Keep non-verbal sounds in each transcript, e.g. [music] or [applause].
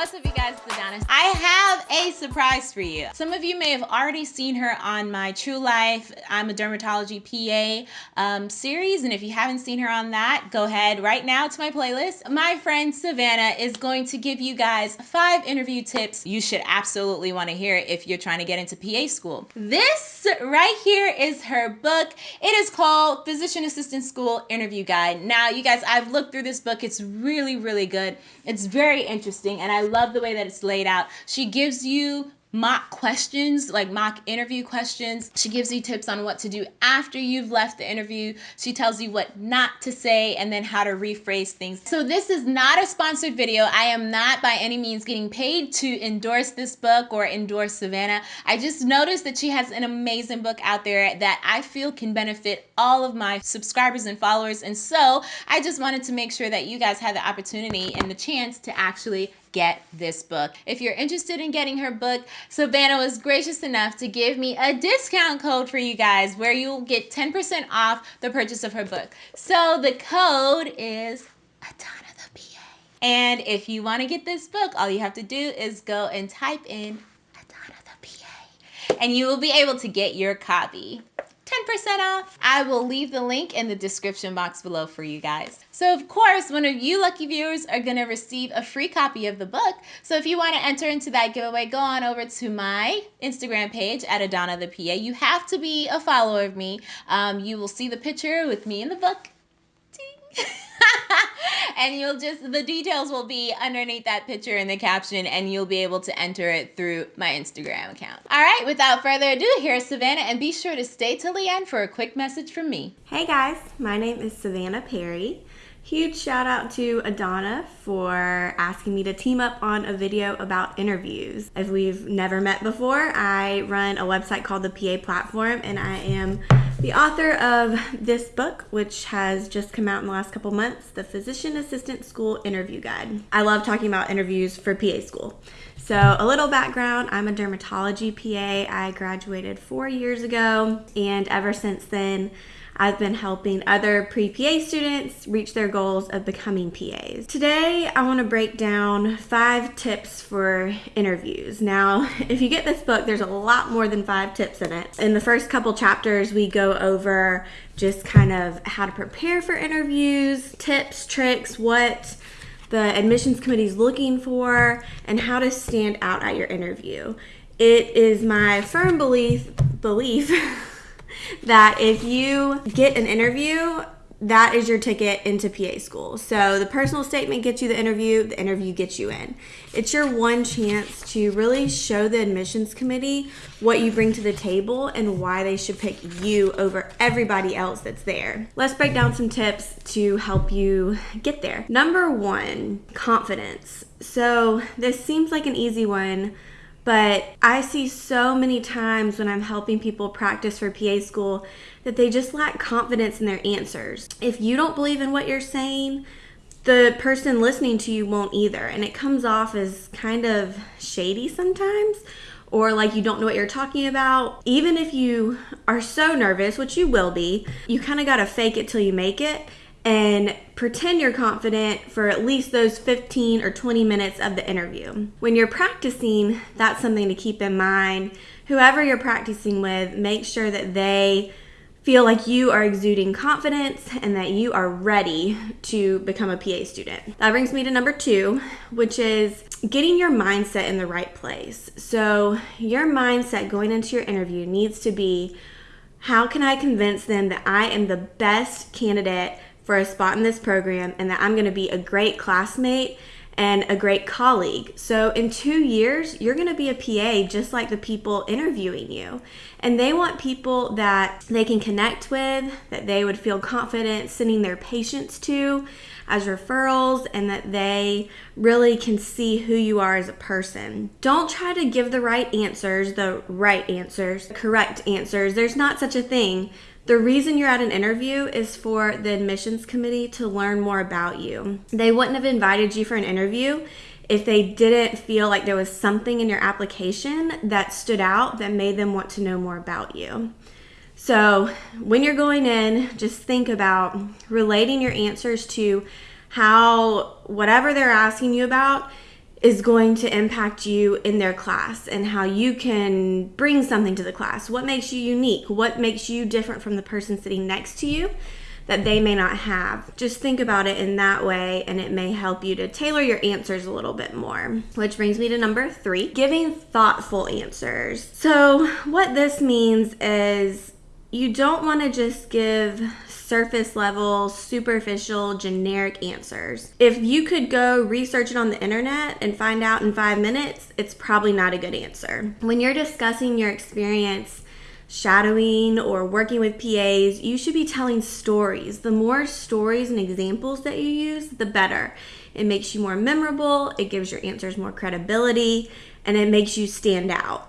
What's up, you guys? It's Adonis. I have a surprise for you. Some of you may have already seen her on my True Life, I'm a Dermatology PA um, series. And if you haven't seen her on that, go ahead right now to my playlist. My friend Savannah is going to give you guys five interview tips you should absolutely want to hear if you're trying to get into PA school. This right here is her book. It is called Physician Assistant School Interview Guide. Now, you guys, I've looked through this book. It's really, really good. It's very interesting, and I love the way that it's laid out. She gives you mock questions, like mock interview questions. She gives you tips on what to do after you've left the interview. She tells you what not to say and then how to rephrase things. So this is not a sponsored video. I am not by any means getting paid to endorse this book or endorse Savannah. I just noticed that she has an amazing book out there that I feel can benefit all of my subscribers and followers. And so I just wanted to make sure that you guys had the opportunity and the chance to actually get this book. If you're interested in getting her book, Savannah was gracious enough to give me a discount code for you guys where you'll get 10% off the purchase of her book. So the code is Adana the PA. And if you want to get this book, all you have to do is go and type in Adana the PA and you will be able to get your copy. 10% off. I will leave the link in the description box below for you guys. So of course, one of you lucky viewers are gonna receive a free copy of the book. So if you wanna enter into that giveaway, go on over to my Instagram page at Adana the PA. You have to be a follower of me. Um, you will see the picture with me in the book. [laughs] and you'll just the details will be underneath that picture in the caption and you'll be able to enter it through my Instagram account. All right, without further ado, here's Savannah and be sure to stay till the end for a quick message from me. Hey guys, my name is Savannah Perry. Huge shout out to Adana for asking me to team up on a video about interviews. If we've never met before, I run a website called the PA Platform and I am the author of this book, which has just come out in the last couple months, the Physician Assistant School Interview Guide. I love talking about interviews for PA school. So, a little background I'm a dermatology PA. I graduated four years ago, and ever since then, I've been helping other pre PA students reach their goals of becoming PAs. Today, I want to break down five tips for interviews. Now, [laughs] if you get this book, there's a lot more than five tips in it. In the first couple chapters, we go over just kind of how to prepare for interviews, tips, tricks, what the admissions committee is looking for, and how to stand out at your interview. It is my firm belief belief [laughs] that if you get an interview, that is your ticket into PA school. So the personal statement gets you the interview, the interview gets you in. It's your one chance to really show the admissions committee what you bring to the table and why they should pick you over everybody else that's there. Let's break down some tips to help you get there. Number one, confidence. So this seems like an easy one but I see so many times when I'm helping people practice for PA school that they just lack confidence in their answers. If you don't believe in what you're saying, the person listening to you won't either. And it comes off as kind of shady sometimes or like you don't know what you're talking about. Even if you are so nervous, which you will be, you kind of got to fake it till you make it and pretend you're confident for at least those 15 or 20 minutes of the interview. When you're practicing, that's something to keep in mind. Whoever you're practicing with, make sure that they feel like you are exuding confidence and that you are ready to become a PA student. That brings me to number two, which is getting your mindset in the right place. So, your mindset going into your interview needs to be how can I convince them that I am the best candidate for a spot in this program and that I'm going to be a great classmate and a great colleague. So, in two years, you're going to be a PA just like the people interviewing you. And they want people that they can connect with, that they would feel confident sending their patients to as referrals, and that they really can see who you are as a person. Don't try to give the right answers, the right answers, correct answers. There's not such a thing the reason you're at an interview is for the admissions committee to learn more about you. They wouldn't have invited you for an interview if they didn't feel like there was something in your application that stood out that made them want to know more about you. So, when you're going in, just think about relating your answers to how whatever they're asking you about is going to impact you in their class and how you can bring something to the class. What makes you unique? What makes you different from the person sitting next to you? that they may not have. Just think about it in that way, and it may help you to tailor your answers a little bit more. Which brings me to number three giving thoughtful answers. So, what this means is you don't want to just give surface level, superficial, generic answers. If you could go research it on the internet and find out in five minutes, it's probably not a good answer. When you're discussing your experience, shadowing or working with PAs, you should be telling stories. The more stories and examples that you use, the better. It makes you more memorable, it gives your answers more credibility, and it makes you stand out.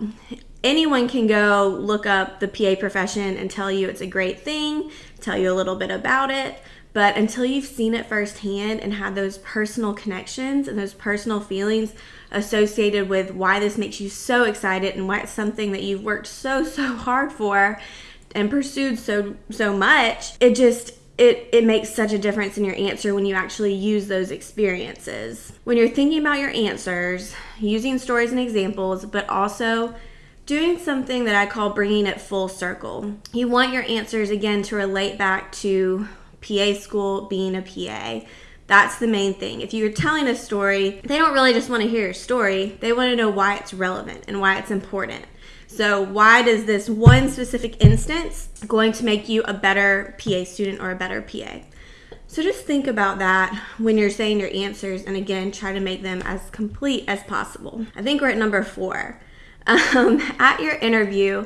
Anyone can go look up the PA profession and tell you it's a great thing, tell you a little bit about it, but until you've seen it firsthand and had those personal connections and those personal feelings associated with why this makes you so excited and why it's something that you've worked so [laughs] so hard for and pursued so so much, it just it, it makes such a difference in your answer when you actually use those experiences. When you're thinking about your answers, using stories and examples, but also doing something that I call bringing it full circle. You want your answers again to relate back to PA school, being a PA. That's the main thing. If you're telling a story, they don't really just want to hear your story, they want to know why it's relevant and why it's important. So, why does this one specific instance going to make you a better PA student or a better PA? So, just think about that when you're saying your answers, and again, try to make them as complete as possible. I think we're at number four. Um, at your interview,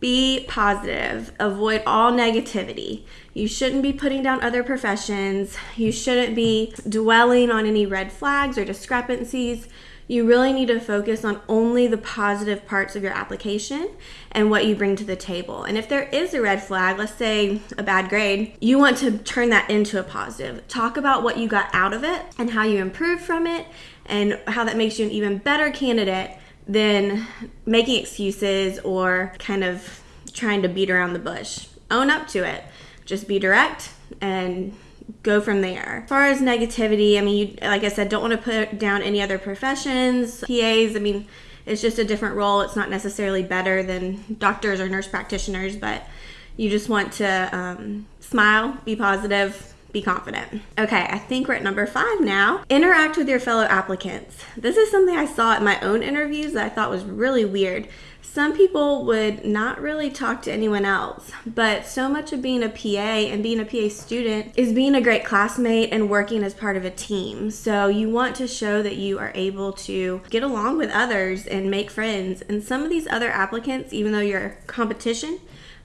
be positive. Avoid all negativity. You shouldn't be putting down other professions. You shouldn't be dwelling on any red flags or discrepancies. You really need to focus on only the positive parts of your application and what you bring to the table. And if there is a red flag, let's say a bad grade, you want to turn that into a positive. Talk about what you got out of it and how you improved from it and how that makes you an even better candidate than making excuses or kind of trying to beat around the bush. Own up to it. Just be direct and go from there. As far as negativity, I mean, you, like I said, don't want to put down any other professions, PAs. I mean, it's just a different role. It's not necessarily better than doctors or nurse practitioners, but you just want to um, smile, be positive, be confident. Okay, I think we're at number five now. Interact with your fellow applicants. This is something I saw at my own interviews that I thought was really weird. Some people would not really talk to anyone else, but so much of being a PA and being a PA student is being a great classmate and working as part of a team. So you want to show that you are able to get along with others and make friends. And some of these other applicants, even though you're competition,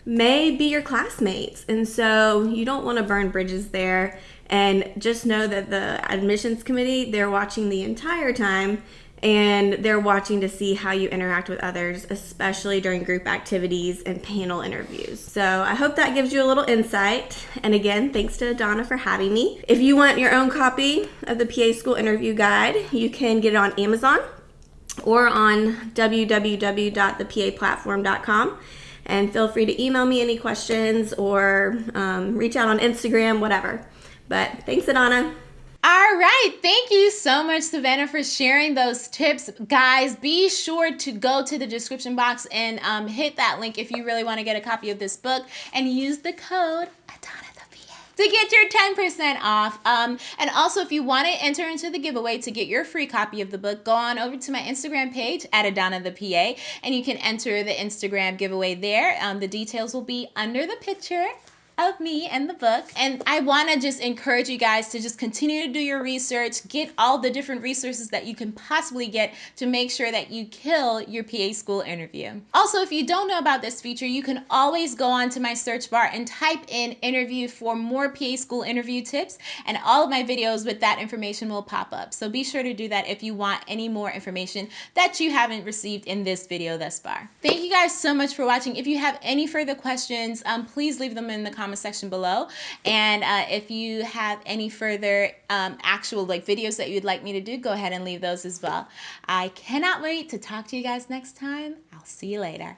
may be your classmates. And so you don't want to burn bridges there. And just know that the admissions committee, they're watching the entire time and they're watching to see how you interact with others, especially during group activities and panel interviews. So I hope that gives you a little insight. And again, thanks to Donna for having me. If you want your own copy of the PA School Interview Guide, you can get it on Amazon or on www.thepaplatform.com and feel free to email me any questions or um, reach out on Instagram, whatever. But thanks, Adana. All right. Thank you so much, Savannah, for sharing those tips. Guys, be sure to go to the description box and um, hit that link if you really want to get a copy of this book and use the code Adana to get your 10% off. Um, and also, if you want to enter into the giveaway to get your free copy of the book, go on over to my Instagram page at Adana the PA, and you can enter the Instagram giveaway there. Um, the details will be under the picture of me and the book. And I want to just encourage you guys to just continue to do your research, get all the different resources that you can possibly get to make sure that you kill your PA school interview. Also, if you don't know about this feature, you can always go onto my search bar and type in interview for more PA school interview tips, and all of my videos with that information will pop up. So be sure to do that if you want any more information that you haven't received in this video thus far. Thank you guys so much for watching. If you have any further questions, um, please leave them in the comments comment section below. And uh, if you have any further um, actual like videos that you'd like me to do, go ahead and leave those as well. I cannot wait to talk to you guys next time. I'll see you later.